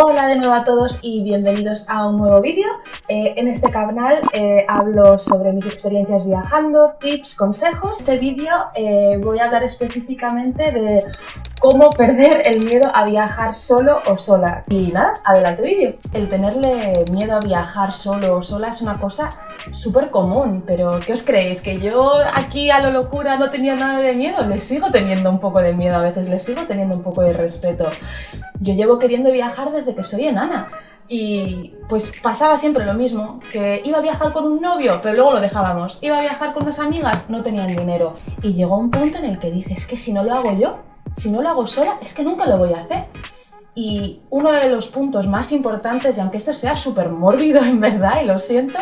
Hola de nuevo a todos y bienvenidos a un nuevo vídeo. Eh, en este canal eh, hablo sobre mis experiencias viajando, tips, consejos. Este vídeo eh, voy a hablar específicamente de cómo perder el miedo a viajar solo o sola. Y nada, adelante vídeo. El tenerle miedo a viajar solo o sola es una cosa súper común, pero ¿qué os creéis? ¿Que yo aquí a lo locura no tenía nada de miedo? Les sigo teniendo un poco de miedo a veces, les sigo teniendo un poco de respeto. Yo llevo queriendo viajar desde que soy enana. Y pues pasaba siempre lo mismo, que iba a viajar con un novio, pero luego lo dejábamos. Iba a viajar con unas amigas, no tenían dinero. Y llegó un punto en el que dije, es que si no lo hago yo, si no lo hago sola, es que nunca lo voy a hacer. Y uno de los puntos más importantes, y aunque esto sea súper mórbido en verdad, y lo siento,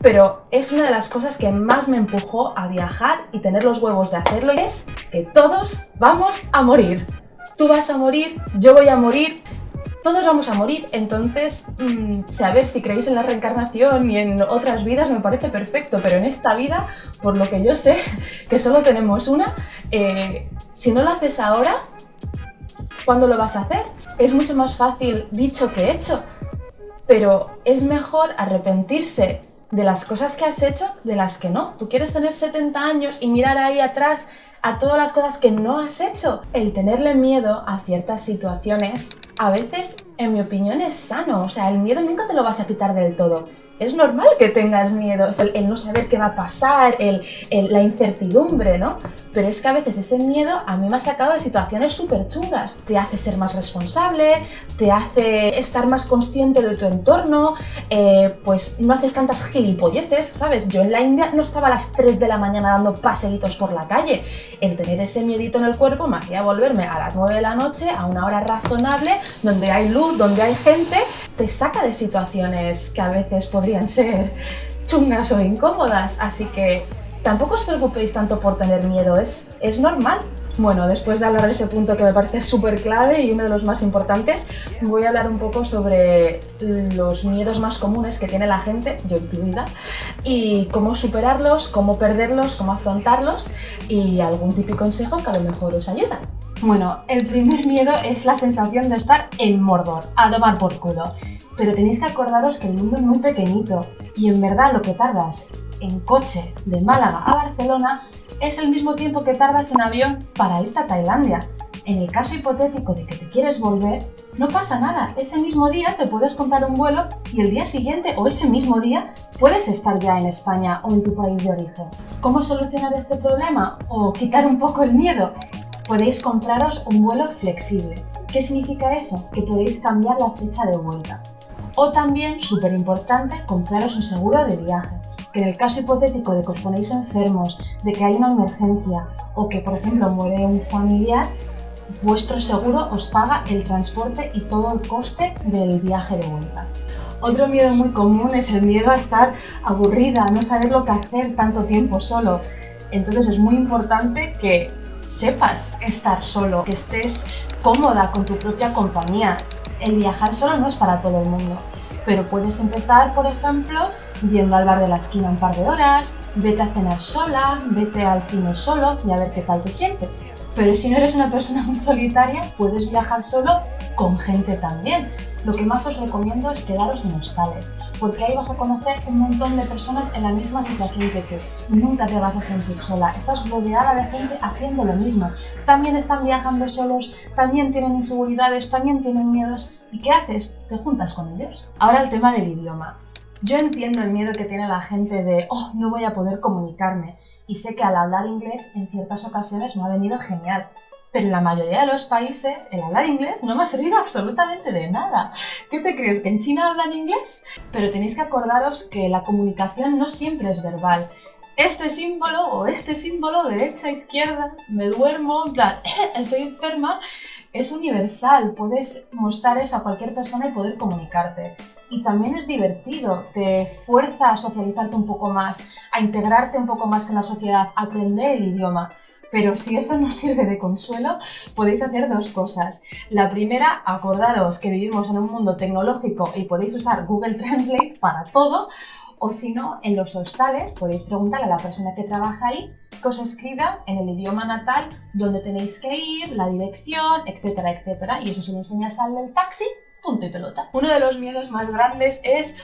pero es una de las cosas que más me empujó a viajar y tener los huevos de hacerlo, es que todos vamos a morir. Tú vas a morir, yo voy a morir, todos vamos a morir, entonces mmm, saber si creéis en la reencarnación y en otras vidas me parece perfecto, pero en esta vida, por lo que yo sé, que solo tenemos una, eh, si no lo haces ahora, ¿cuándo lo vas a hacer? Es mucho más fácil dicho que hecho, pero es mejor arrepentirse de las cosas que has hecho de las que no. Tú quieres tener 70 años y mirar ahí atrás a todas las cosas que no has hecho. El tenerle miedo a ciertas situaciones a veces, en mi opinión, es sano. O sea, el miedo nunca te lo vas a quitar del todo es normal que tengas miedo, el, no saber qué va a pasar, el, la incertidumbre, ¿no? Pero es que a veces ese miedo a mí me ha sacado de situaciones súper chungas. Te hace ser más responsable, te hace estar más consciente de tu entorno, eh, pues no haces tantas gilipolleces, ¿sabes? Yo en la India no estaba a las 3 de la mañana dando paseitos por la calle. El tener ese miedito en el cuerpo me hacía volverme a las 9 de la noche a una hora razonable, donde hay luz, donde hay gente, te saca de situaciones que a veces podrían ser chungas o incómodas, así que tampoco os preocupéis tanto por tener miedo, es, es normal. Bueno, después de hablar de ese punto que me parece súper clave y uno de los más importantes, voy a hablar un poco sobre los miedos más comunes que tiene la gente, yo incluida, y cómo superarlos, cómo perderlos, cómo afrontarlos y algún típico consejo que a lo mejor os ayuda. Bueno, el primer miedo es la sensación de estar en Mordor, a tomar por culo. Pero tenéis que acordaros que el mundo es muy pequeñito y en verdad lo que tardas en coche de Málaga a Barcelona es el mismo tiempo que tardas en avión para irte a Tailandia. En el caso hipotético de que te quieres volver, no pasa nada. Ese mismo día te puedes comprar un vuelo y el día siguiente o ese mismo día puedes estar ya en España o en tu país de origen. ¿Cómo solucionar este problema o quitar un poco el miedo? Podéis compraros un vuelo flexible. ¿Qué significa eso? Que podéis cambiar la fecha de vuelta. O también, súper importante, compraros un seguro de viaje, que en el caso hipotético de que os ponéis enfermos, de que hay una emergencia o que, por ejemplo, muere un familiar, vuestro seguro os paga el transporte y todo el coste del viaje de vuelta. Otro miedo muy común es el miedo a estar aburrida, no saber lo que hacer tanto tiempo solo. Entonces es muy importante que sepas estar solo, que estés cómoda con tu propia compañía. El viajar solo no es para todo el mundo, pero puedes empezar, por ejemplo, yendo al bar de la esquina un par de horas, vete a cenar sola, vete al cine solo y a ver qué tal te sientes. Pero si no eres una persona muy solitaria, puedes viajar solo con gente también. Lo que más os recomiendo es quedaros en hostales, porque ahí vas a conocer un montón de personas en la misma situación que tú. Nunca te vas a sentir sola, estás rodeada de gente haciendo lo mismo. También están viajando solos, también tienen inseguridades, también tienen miedos. ¿Y qué haces? Te juntas con ellos. Ahora el tema del idioma. Yo entiendo el miedo que tiene la gente de, oh, no voy a poder comunicarme. Y sé que al hablar inglés en ciertas ocasiones me ha venido genial pero en la mayoría de los países el hablar inglés no me ha servido absolutamente de nada. ¿Qué te crees? ¿Que en China hablan inglés? Pero tenéis que acordaros que la comunicación no siempre es verbal. Este símbolo o este símbolo, derecha, izquierda, me duermo, estoy enferma, es universal. Puedes mostrar eso a cualquier persona y poder comunicarte. Y también es divertido, te fuerza a socializarte un poco más, a integrarte un poco más con la sociedad, a aprender el idioma. Pero si eso no sirve de consuelo, podéis hacer dos cosas. La primera, acordaros que vivimos en un mundo tecnológico y podéis usar Google Translate para todo, o si no, en los hostales podéis preguntarle a la persona que trabaja ahí que os escriba en el idioma natal dónde tenéis que ir, la dirección, etcétera, etcétera. Y eso se lo enseñas al del taxi Punto y pelota. Uno de los miedos más grandes es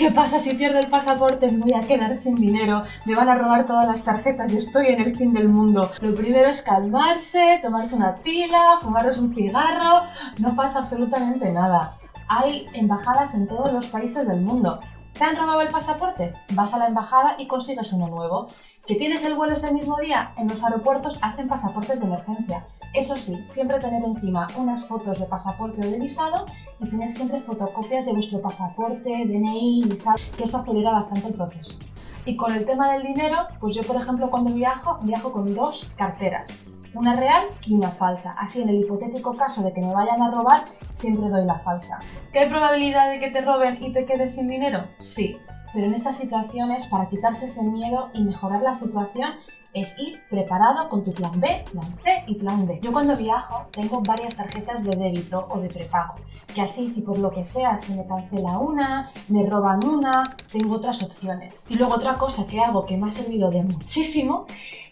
¿Qué pasa si pierdo el pasaporte? Me voy a quedar sin dinero, me van a robar todas las tarjetas y estoy en el fin del mundo. Lo primero es calmarse, tomarse una tila, fumaros un cigarro, no pasa absolutamente nada. Hay embajadas en todos los países del mundo. ¿Te han robado el pasaporte? Vas a la embajada y consigues uno nuevo. ¿Que tienes el vuelo ese mismo día? En los aeropuertos hacen pasaportes de emergencia. Eso sí, siempre tener encima unas fotos de pasaporte o de visado y tener siempre fotocopias de vuestro pasaporte, DNI, visado, que esto acelera bastante el proceso. Y con el tema del dinero, pues yo por ejemplo cuando viajo, viajo con dos carteras, una real y una falsa. Así en el hipotético caso de que me vayan a robar, siempre doy la falsa. ¿Qué hay probabilidad de que te roben y te quedes sin dinero? Sí, pero en estas situaciones, para quitarse ese miedo y mejorar la situación, es ir preparado con tu plan B, plan C y plan D. Yo cuando viajo tengo varias tarjetas de débito o de prepago, que así si por lo que sea se me cancela una, me roban una, tengo otras opciones. Y luego otra cosa que hago que me ha servido de muchísimo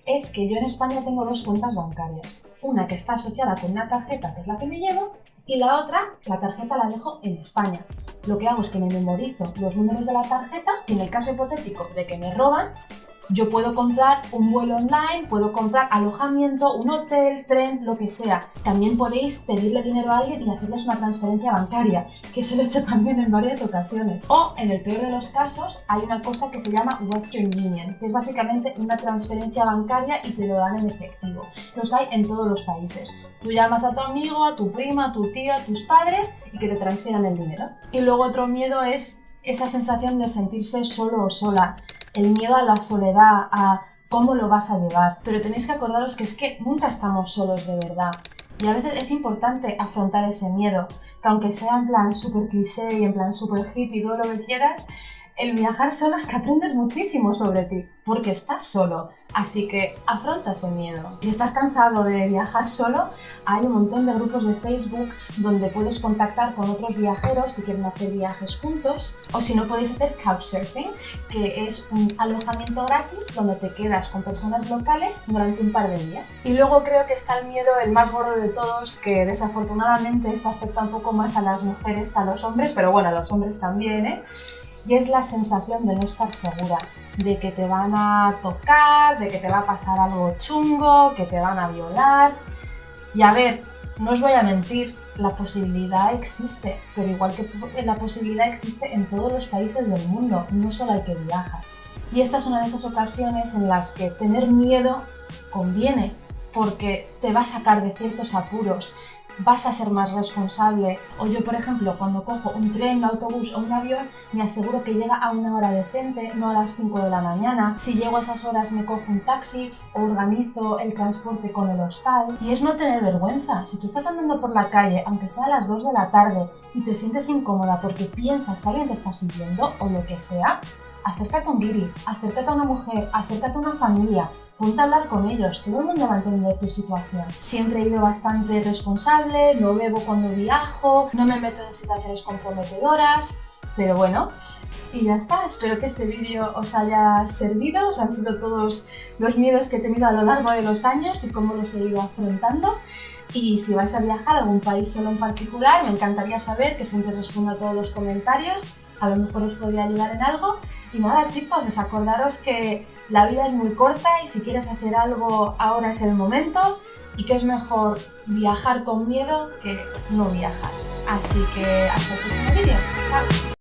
es que yo en España tengo dos cuentas bancarias. Una que está asociada con una tarjeta, que es la que me llevo, y la otra, la tarjeta la dejo en España. Lo que hago es que me memorizo los números de la tarjeta y en el caso hipotético de que me roban, yo puedo comprar un vuelo online, puedo comprar alojamiento, un hotel, tren, lo que sea. También podéis pedirle dinero a alguien y hacerles una transferencia bancaria, que eso lo he hecho también en varias ocasiones. O, en el peor de los casos, hay una cosa que se llama Western Union, que es básicamente una transferencia bancaria y te lo dan en efectivo. Los hay en todos los países. Tú llamas a tu amigo, a tu prima, a tu tío, a tus padres y que te transfieran el dinero. Y luego otro miedo es esa sensación de sentirse solo o sola el miedo a la soledad, a cómo lo vas a llevar. Pero tenéis que acordaros que es que nunca estamos solos de verdad. Y a veces es importante afrontar ese miedo, que aunque sea en plan súper cliché y en plan súper hippie todo lo que quieras, el viajar solo es que aprendes muchísimo sobre ti, porque estás solo, así que afronta ese miedo. Si estás cansado de viajar solo, hay un montón de grupos de Facebook donde puedes contactar con otros viajeros que quieren hacer viajes juntos, o si no podéis hacer couchsurfing, que es un alojamiento gratis donde te quedas con personas locales durante un par de días. Y luego creo que está el miedo, el más gordo de todos, que desafortunadamente esto afecta un poco más a las mujeres que a los hombres, pero bueno, a los hombres también, ¿eh? Y es la sensación de no estar segura, de que te van a tocar, de que te va a pasar algo chungo, que te van a violar. Y a ver, no os voy a mentir, la posibilidad existe, pero igual que la posibilidad existe en todos los países del mundo, no solo hay que viajas. Y esta es una de esas ocasiones en las que tener miedo conviene, porque te va a sacar de ciertos apuros, vas a ser más responsable. O yo, por ejemplo, cuando cojo un tren, un autobús o un avión, me aseguro que llega a una hora decente, no a las 5 de la mañana. Si llego a esas horas me cojo un taxi o organizo el transporte con el hostal. Y es no tener vergüenza. Si tú estás andando por la calle, aunque sea a las 2 de la tarde, y te sientes incómoda porque piensas que alguien te está siguiendo o lo que sea, acércate a un guiri, acércate a una mujer, acércate a una familia, ponte a hablar con ellos, todo el mundo va a entender tu situación. Siempre he ido bastante responsable, no bebo cuando viajo, no me meto en situaciones comprometedoras, pero bueno, y ya está, espero que este vídeo os haya servido, os han sido todos los miedos que he tenido a lo largo de los años y cómo los he ido afrontando. Y si vais a viajar a algún país solo en particular, me encantaría saber que siempre respondo a todos los comentarios, a lo mejor os podría ayudar en algo. Y nada chicos, os acordaros que la vida es muy corta y si quieres hacer algo ahora es el momento y que es mejor viajar con miedo que no viajar. Así que hasta el próximo vídeo. Chao.